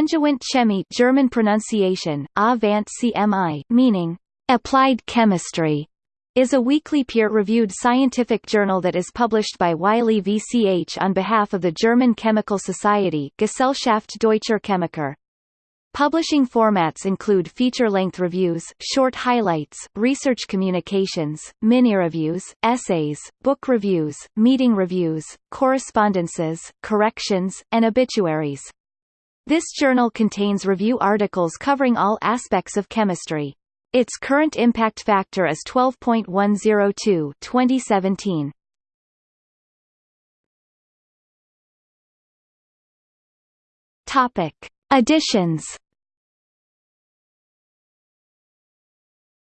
Angewandte Chemie German pronunciation, Avant CMI, meaning, applied chemistry, is a weekly peer-reviewed scientific journal that is published by Wiley VCH on behalf of the German Chemical Society Gesellschaft Deutscher Chemiker. Publishing formats include feature-length reviews, short highlights, research communications, mini-reviews, essays, book reviews, meeting reviews, correspondences, corrections, and obituaries. This journal contains review articles covering all aspects of chemistry. Its current impact factor is 12.102 2017. Topic: Editions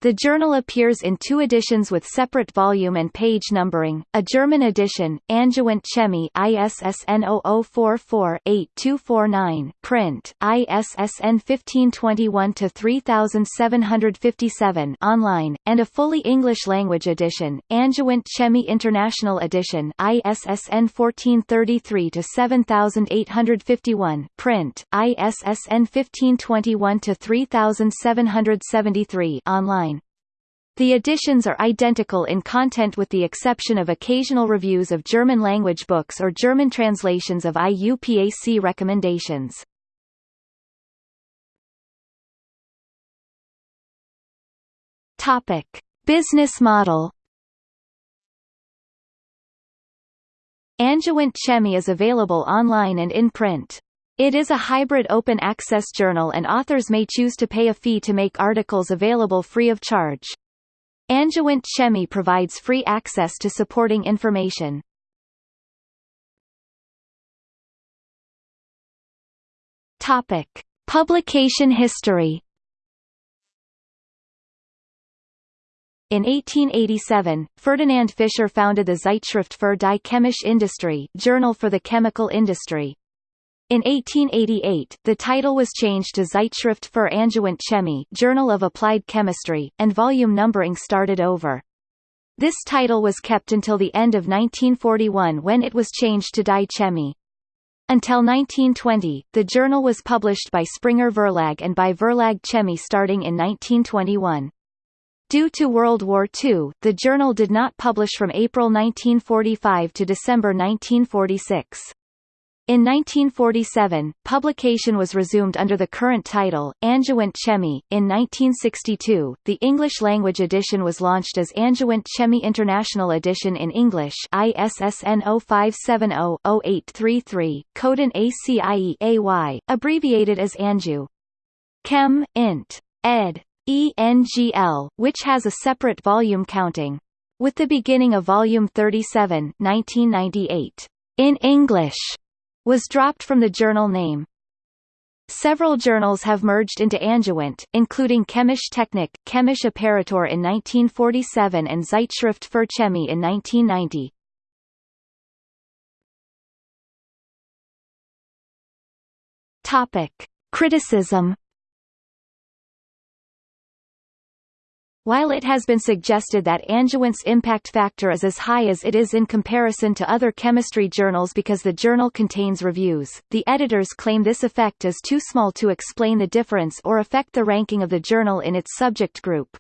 The journal appears in two editions with separate volume and page numbering, a German edition, Angewandte Chemie ISSN 0044-8249 print, ISSN 1521-3757 online, and a fully English-language edition, Angewandte Chemie International Edition ISSN 1433-7851 print, ISSN 1521-3773 online. The editions are identical in content with the exception of occasional reviews of German-language books or German translations of IUPAC recommendations. Topic: Business model. Angewandte Chemie is available online and in print. It is a hybrid open access journal and authors may choose to pay a fee to make articles available free of charge. Angewandte Chemie provides free access to supporting information. Topic: Publication history. In 1887, Ferdinand Fischer founded the Zeitschrift für die chemische Industrie Journal for the Chemical Industry. In 1888, the title was changed to Zeitschrift für Angewandte Chemie Journal of Applied Chemistry, and volume numbering started over. This title was kept until the end of 1941 when it was changed to Die Chemie. Until 1920, the journal was published by Springer Verlag and by Verlag Chemie starting in 1921. Due to World War II, the journal did not publish from April 1945 to December 1946. In 1947, publication was resumed under the current title, Angewandte Chemie. In 1962, the English-language edition was launched as Angewandte Chemie International Edition in English ISSN 0570-0833, Coden ACIE-AY, abbreviated as Angew. Chem. Int. ed. ENGL, which has a separate volume counting. With the beginning of Volume 37 1998, in English was dropped from the journal name. Several journals have merged into Angewandte, including Chemische Technik, Chemische Apparatur in 1947 and Zeitschrift für Chemie in 1990. Topic: Criticism While it has been suggested that Angewandte's impact factor is as high as it is in comparison to other chemistry journals because the journal contains reviews, the editors claim this effect is too small to explain the difference or affect the ranking of the journal in its subject group.